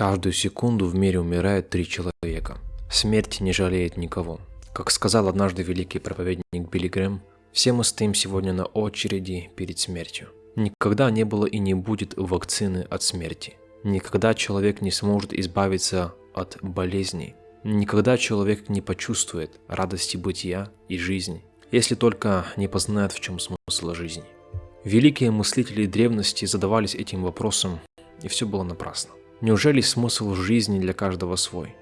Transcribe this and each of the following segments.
Каждую секунду в мире умирает три человека. Смерть не жалеет никого. Как сказал однажды великий проповедник Билли Грэм, все мы стоим сегодня на очереди перед смертью. Никогда не было и не будет вакцины от смерти. Никогда человек не сможет избавиться от болезней. Никогда человек не почувствует радости бытия и жизни, если только не познает, в чем смысл жизни. Великие мыслители древности задавались этим вопросом, и все было напрасно. Неужели смысл жизни для каждого свой?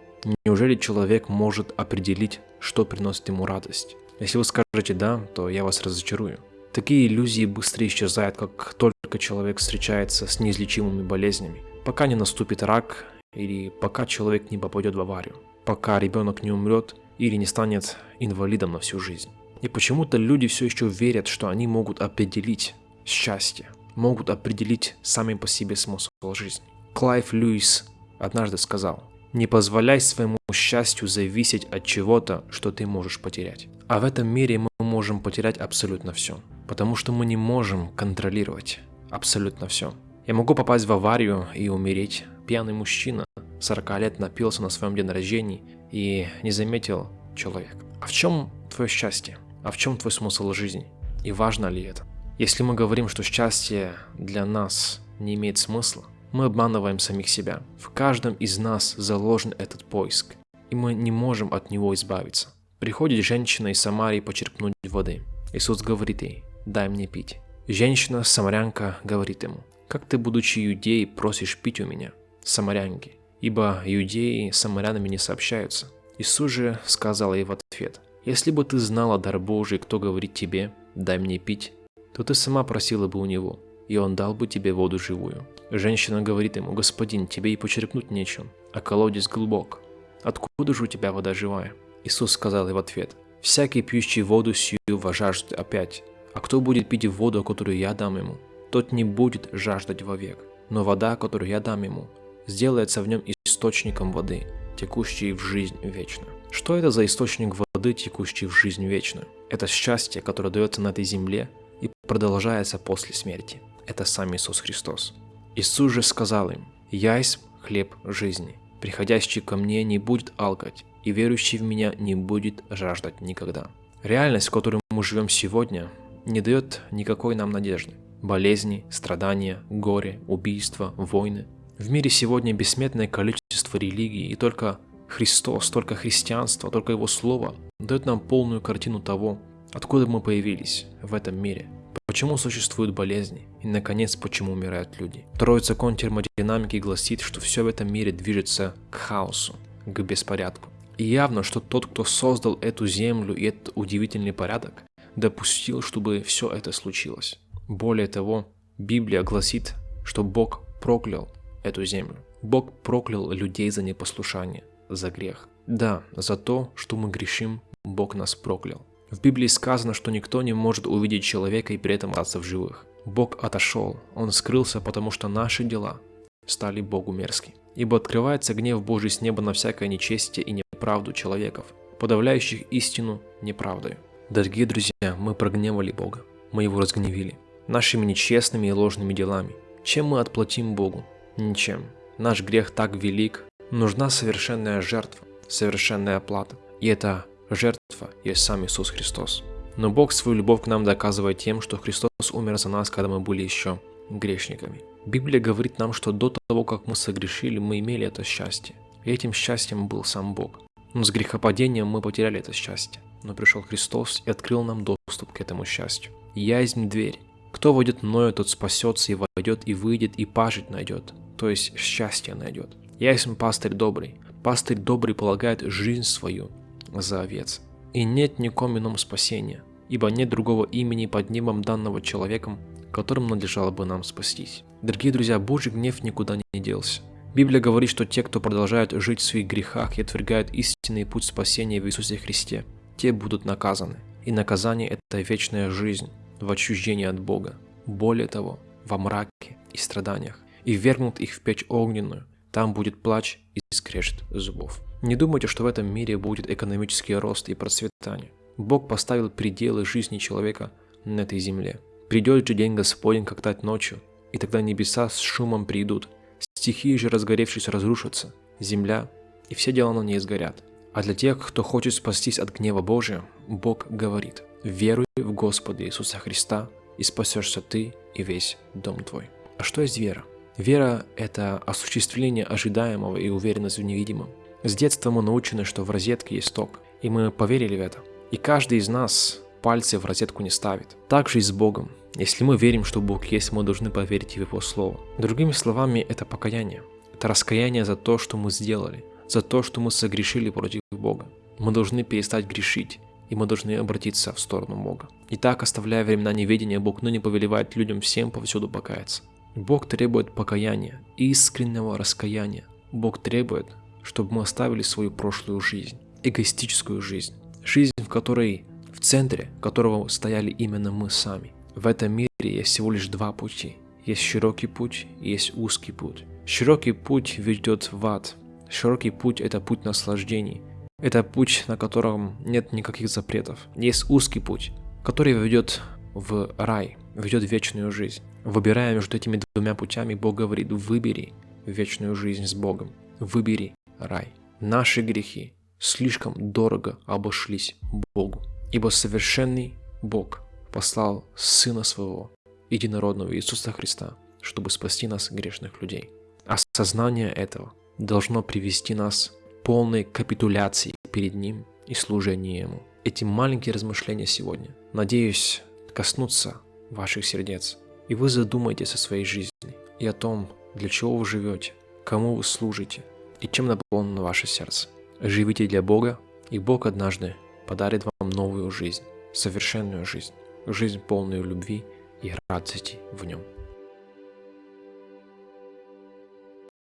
Неужели человек может определить, что приносит ему радость? Если вы скажете «да», то я вас разочарую. Такие иллюзии быстро исчезают, как только человек встречается с неизлечимыми болезнями. Пока не наступит рак, или пока человек не попадет в аварию. Пока ребенок не умрет или не станет инвалидом на всю жизнь. И почему-то люди все еще верят, что они могут определить счастье, могут определить сами по себе смысл жизни. Клайв Льюис однажды сказал, «Не позволяй своему счастью зависеть от чего-то, что ты можешь потерять». А в этом мире мы можем потерять абсолютно все, потому что мы не можем контролировать абсолютно все. Я могу попасть в аварию и умереть. Пьяный мужчина 40 лет напился на своем день рождения и не заметил человек. А в чем твое счастье? А в чем твой смысл жизни? И важно ли это? Если мы говорим, что счастье для нас не имеет смысла, мы обманываем самих себя. В каждом из нас заложен этот поиск, и мы не можем от него избавиться. Приходит женщина из Самарии почерпнуть воды. Иисус говорит ей, дай мне пить. Женщина, самарянка, говорит ему, как ты, будучи иудеей, просишь пить у меня, самарянки? Ибо иудеи с самарянами не сообщаются. Иисус же сказал ей в ответ, если бы ты знала дар Божий, кто говорит тебе, дай мне пить, то ты сама просила бы у него, и он дал бы тебе воду живую. Женщина говорит ему, господин, тебе и почерпнуть нечем, а колодец глубок. Откуда же у тебя вода живая? Иисус сказал ей в ответ, всякий пьющий воду сию вожаждет опять, а кто будет пить воду, которую я дам ему, тот не будет жаждать вовек. Но вода, которую я дам ему, сделается в нем источником воды, текущей в жизнь вечную. Что это за источник воды, текущий в жизнь вечную? Это счастье, которое дается на этой земле и продолжается после смерти. Это сам Иисус Христос. Иисус же сказал им, «Я хлеб жизни. Приходящий ко мне не будет алкать, и верующий в меня не будет жаждать никогда». Реальность, в которой мы живем сегодня, не дает никакой нам надежды. Болезни, страдания, горе, убийства, войны. В мире сегодня бессметное количество религий, и только Христос, только христианство, только Его Слово дает нам полную картину того, откуда мы появились в этом мире – Почему существуют болезни? И, наконец, почему умирают люди? Второй закон термодинамики гласит, что все в этом мире движется к хаосу, к беспорядку. И явно, что тот, кто создал эту землю и этот удивительный порядок, допустил, чтобы все это случилось. Более того, Библия гласит, что Бог проклял эту землю. Бог проклял людей за непослушание, за грех. Да, за то, что мы грешим, Бог нас проклял. В Библии сказано, что никто не может увидеть человека и при этом остаться в живых. Бог отошел, Он скрылся, потому что наши дела стали Богу мерзки. Ибо открывается гнев Божий с неба на всякое нечестие и неправду человеков, подавляющих истину неправдой. Дорогие друзья, мы прогневали Бога, мы Его разгневили, нашими нечестными и ложными делами. Чем мы отплатим Богу? Ничем. Наш грех так велик, нужна совершенная жертва, совершенная оплата. И это Жертва есть сам Иисус Христос. Но Бог свою любовь к нам доказывает тем, что Христос умер за нас, когда мы были еще грешниками. Библия говорит нам, что до того, как мы согрешили, мы имели это счастье. И этим счастьем был сам Бог. Но с грехопадением мы потеряли это счастье. Но пришел Христос и открыл нам доступ к этому счастью. «Я есть дверь. Кто войдет мною, тот спасется и войдет, и выйдет, и пажить найдет». То есть счастье найдет. «Я есть пастырь добрый. Пастырь добрый полагает жизнь свою за овец. И нет никому ином спасения, ибо нет другого имени под небом данного человеком, которым надлежало бы нам спастись. Дорогие друзья, Божий гнев никуда не делся. Библия говорит, что те, кто продолжают жить в своих грехах и отвергают истинный путь спасения в Иисусе Христе, те будут наказаны. И наказание – это вечная жизнь в отчуждении от Бога. Более того, во мраке и страданиях. И вергнут их в печь огненную. Там будет плач и скрежет зубов. Не думайте, что в этом мире будет экономический рост и процветание. Бог поставил пределы жизни человека на этой земле. Придет же день Господень, как тать ночью, и тогда небеса с шумом придут, стихии же разгоревшись разрушатся, земля и все дела на ней сгорят. А для тех, кто хочет спастись от гнева Божия, Бог говорит, веруй в Господа Иисуса Христа, и спасешься ты и весь дом твой. А что есть вера? Вера – это осуществление ожидаемого и уверенность в невидимом. С детства мы научены, что в розетке есть ток, и мы поверили в это. И каждый из нас пальцы в розетку не ставит. Так же и с Богом. Если мы верим, что Бог есть, мы должны поверить в Его Слово. Другими словами, это покаяние. Это раскаяние за то, что мы сделали, за то, что мы согрешили против Бога. Мы должны перестать грешить, и мы должны обратиться в сторону Бога. И так, оставляя времена неведения, Бог ныне повелевает людям всем повсюду покаяться. Бог требует покаяния, искреннего раскаяния. Бог требует, чтобы мы оставили свою прошлую жизнь, эгоистическую жизнь, жизнь, в которой, в центре которого стояли именно мы сами. В этом мире есть всего лишь два пути. Есть широкий путь есть узкий путь. Широкий путь ведет в ад. Широкий путь – это путь наслаждений. Это путь, на котором нет никаких запретов. Есть узкий путь, который ведет в рай, ведет вечную жизнь. Выбирая между этими двумя путями, Бог говорит, выбери вечную жизнь с Богом, выбери рай. Наши грехи слишком дорого обошлись Богу, ибо совершенный Бог послал Сына Своего, Единородного Иисуса Христа, чтобы спасти нас, грешных людей. Осознание этого должно привести нас к полной капитуляции перед Ним и служению Ему. Эти маленькие размышления сегодня, надеюсь, коснутся ваших сердец, и вы задумаетесь о своей жизни и о том, для чего вы живете, кому вы служите и чем наполнено ваше сердце. Живите для Бога, и Бог однажды подарит вам новую жизнь, совершенную жизнь, жизнь полную любви и радости в Нем.